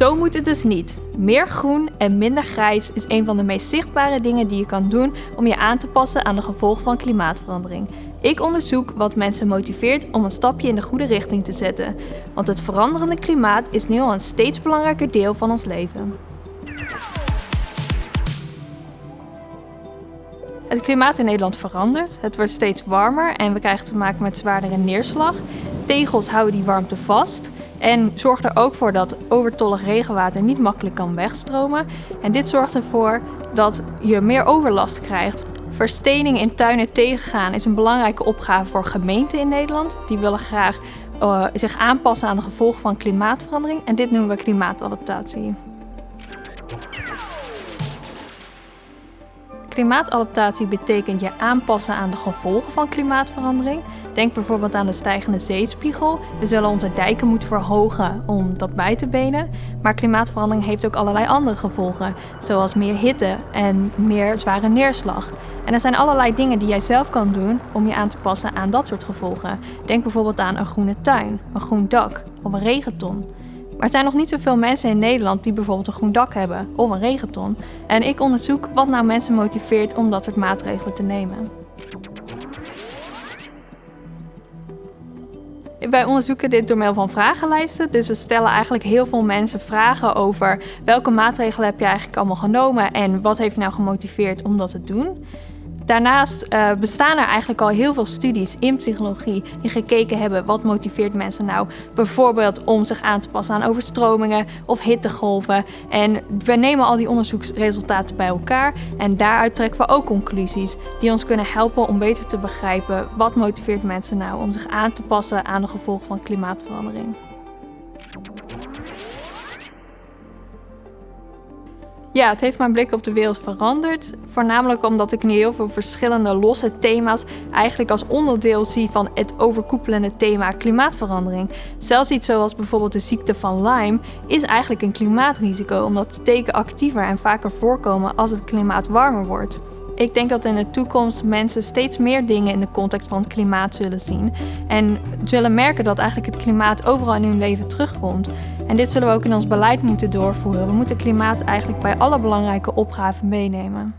Zo moet het dus niet. Meer groen en minder grijs is een van de meest zichtbare dingen die je kan doen om je aan te passen aan de gevolgen van klimaatverandering. Ik onderzoek wat mensen motiveert om een stapje in de goede richting te zetten. Want het veranderende klimaat is nu al een steeds belangrijker deel van ons leven. Het klimaat in Nederland verandert. Het wordt steeds warmer en we krijgen te maken met zwaardere neerslag. Tegels houden die warmte vast en zorgen er ook voor dat overtollig regenwater niet makkelijk kan wegstromen. En dit zorgt ervoor dat je meer overlast krijgt. Verstening in tuinen tegengaan is een belangrijke opgave voor gemeenten in Nederland. Die willen graag uh, zich aanpassen aan de gevolgen van klimaatverandering en dit noemen we klimaatadaptatie. Klimaatadaptatie betekent je aanpassen aan de gevolgen van klimaatverandering. Denk bijvoorbeeld aan de stijgende zeespiegel. We zullen onze dijken moeten verhogen om dat bij te benen. Maar klimaatverandering heeft ook allerlei andere gevolgen, zoals meer hitte en meer zware neerslag. En er zijn allerlei dingen die jij zelf kan doen om je aan te passen aan dat soort gevolgen. Denk bijvoorbeeld aan een groene tuin, een groen dak of een regenton. Maar er zijn nog niet zoveel mensen in Nederland die bijvoorbeeld een groen dak hebben of een regenton. En ik onderzoek wat nou mensen motiveert om dat soort maatregelen te nemen. Wij onderzoeken dit door middel van vragenlijsten. Dus we stellen eigenlijk heel veel mensen vragen over welke maatregelen heb je eigenlijk allemaal genomen en wat heeft je nou gemotiveerd om dat te doen. Daarnaast uh, bestaan er eigenlijk al heel veel studies in psychologie die gekeken hebben wat motiveert mensen nou bijvoorbeeld om zich aan te passen aan overstromingen of hittegolven. En we nemen al die onderzoeksresultaten bij elkaar en daaruit trekken we ook conclusies die ons kunnen helpen om beter te begrijpen wat motiveert mensen nou om zich aan te passen aan de gevolgen van klimaatverandering. Ja, het heeft mijn blik op de wereld veranderd. Voornamelijk omdat ik nu heel veel verschillende losse thema's eigenlijk als onderdeel zie van het overkoepelende thema klimaatverandering. Zelfs iets zoals bijvoorbeeld de ziekte van Lyme is eigenlijk een klimaatrisico omdat teken actiever en vaker voorkomen als het klimaat warmer wordt. Ik denk dat in de toekomst mensen steeds meer dingen in de context van het klimaat zullen zien. En zullen merken dat eigenlijk het klimaat overal in hun leven terugkomt. En dit zullen we ook in ons beleid moeten doorvoeren. We moeten klimaat eigenlijk bij alle belangrijke opgaven meenemen.